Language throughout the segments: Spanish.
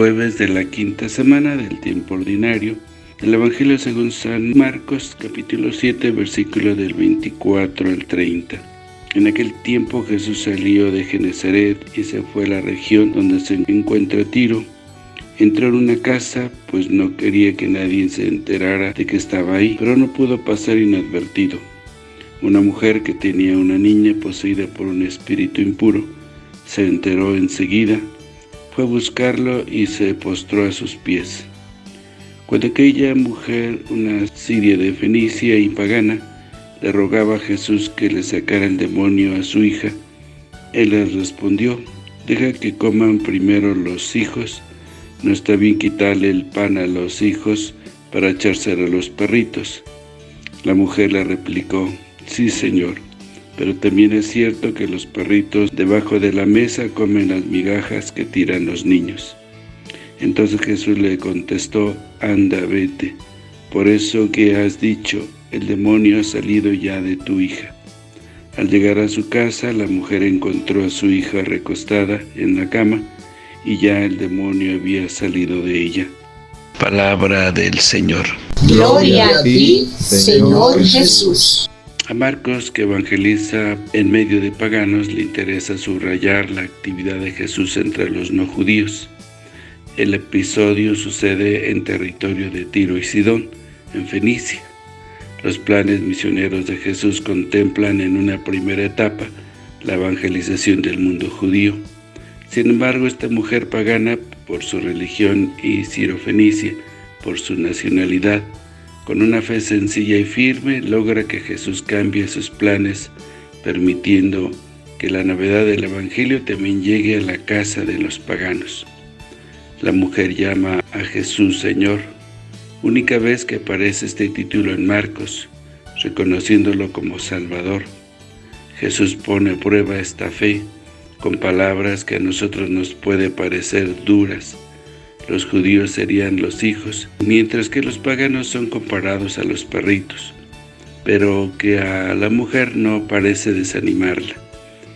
jueves de la quinta semana del tiempo ordinario. El Evangelio según San Marcos, capítulo 7, versículo del 24 al 30. En aquel tiempo Jesús salió de Genezaret y se fue a la región donde se encuentra Tiro. Entró en una casa, pues no quería que nadie se enterara de que estaba ahí, pero no pudo pasar inadvertido. Una mujer que tenía una niña poseída por un espíritu impuro, se enteró enseguida, a buscarlo y se postró a sus pies. Cuando aquella mujer, una siria de Fenicia y pagana, le rogaba a Jesús que le sacara el demonio a su hija, él le respondió, deja que coman primero los hijos, no está bien quitarle el pan a los hijos para echárselo a los perritos. La mujer le replicó, sí señor, pero también es cierto que los perritos debajo de la mesa comen las migajas que tiran los niños. Entonces Jesús le contestó, anda, vete, por eso que has dicho, el demonio ha salido ya de tu hija. Al llegar a su casa, la mujer encontró a su hija recostada en la cama, y ya el demonio había salido de ella. Palabra del Señor. Gloria a ti, Señor Jesús. A Marcos, que evangeliza en medio de paganos, le interesa subrayar la actividad de Jesús entre los no judíos. El episodio sucede en territorio de Tiro y Sidón, en Fenicia. Los planes misioneros de Jesús contemplan en una primera etapa la evangelización del mundo judío. Sin embargo, esta mujer pagana, por su religión y sirofenicia, por su nacionalidad, con una fe sencilla y firme, logra que Jesús cambie sus planes, permitiendo que la novedad del Evangelio también llegue a la casa de los paganos. La mujer llama a Jesús Señor, única vez que aparece este título en Marcos, reconociéndolo como Salvador. Jesús pone a prueba esta fe con palabras que a nosotros nos puede parecer duras, los judíos serían los hijos, mientras que los paganos son comparados a los perritos, pero que a la mujer no parece desanimarla.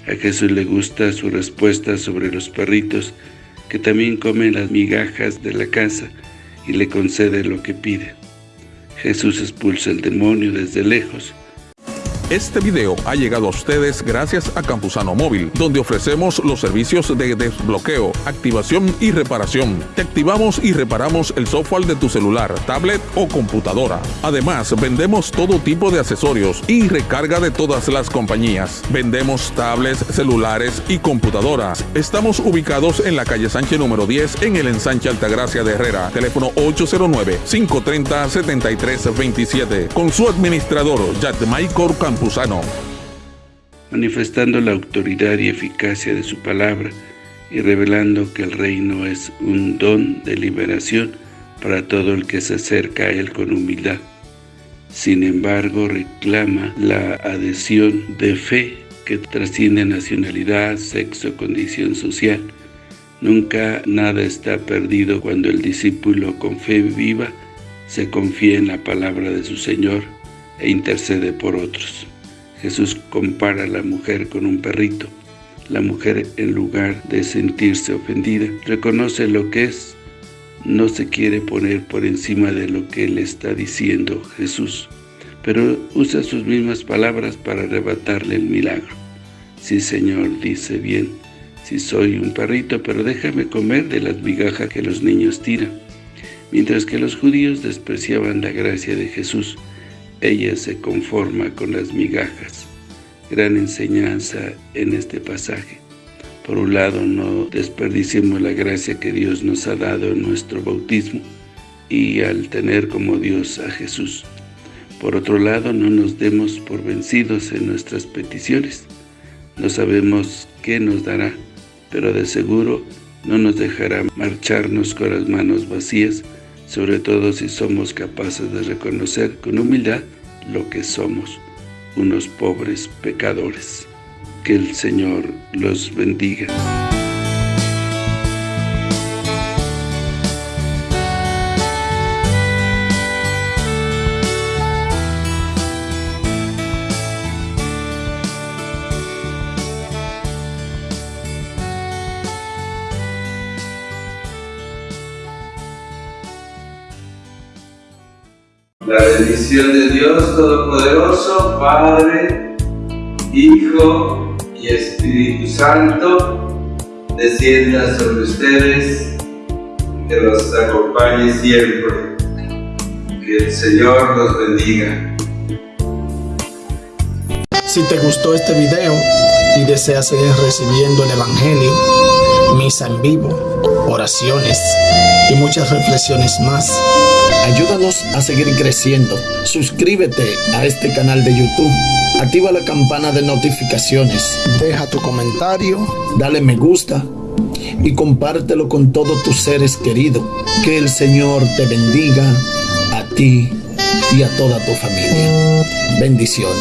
A Jesús le gusta su respuesta sobre los perritos, que también comen las migajas de la casa, y le concede lo que pide. Jesús expulsa el demonio desde lejos, este video ha llegado a ustedes gracias a Campusano Móvil, donde ofrecemos los servicios de desbloqueo, activación y reparación. Te activamos y reparamos el software de tu celular, tablet o computadora. Además, vendemos todo tipo de accesorios y recarga de todas las compañías. Vendemos tablets, celulares y computadoras. Estamos ubicados en la calle Sánchez número 10 en el ensanche Altagracia de Herrera. Teléfono 809-530-7327. Con su administrador, Maikor Manifestando la autoridad y eficacia de su palabra y revelando que el reino es un don de liberación para todo el que se acerca a él con humildad. Sin embargo, reclama la adhesión de fe que trasciende nacionalidad, sexo, condición social. Nunca nada está perdido cuando el discípulo con fe viva se confía en la palabra de su Señor e intercede por otros. Jesús compara a la mujer con un perrito. La mujer, en lugar de sentirse ofendida, reconoce lo que es, no se quiere poner por encima de lo que le está diciendo Jesús, pero usa sus mismas palabras para arrebatarle el milagro. Sí, Señor, dice bien, si soy un perrito, pero déjame comer de las migajas que los niños tiran. Mientras que los judíos despreciaban la gracia de Jesús, ella se conforma con las migajas. Gran enseñanza en este pasaje. Por un lado, no desperdiciemos la gracia que Dios nos ha dado en nuestro bautismo y al tener como Dios a Jesús. Por otro lado, no nos demos por vencidos en nuestras peticiones. No sabemos qué nos dará, pero de seguro no nos dejará marcharnos con las manos vacías, sobre todo si somos capaces de reconocer con humildad lo que somos, unos pobres pecadores. Que el Señor los bendiga. La bendición de Dios Todopoderoso, Padre, Hijo y Espíritu Santo, descienda sobre ustedes, que los acompañe siempre. Que el Señor los bendiga. Si te gustó este video y deseas seguir recibiendo el Evangelio, misa en vivo, oraciones y muchas reflexiones más, ayúdanos a seguir creciendo. Suscríbete a este canal de YouTube. Activa la campana de notificaciones. Deja tu comentario, dale me gusta y compártelo con todos tus seres queridos. Que el Señor te bendiga a ti y a toda tu familia. Bendiciones.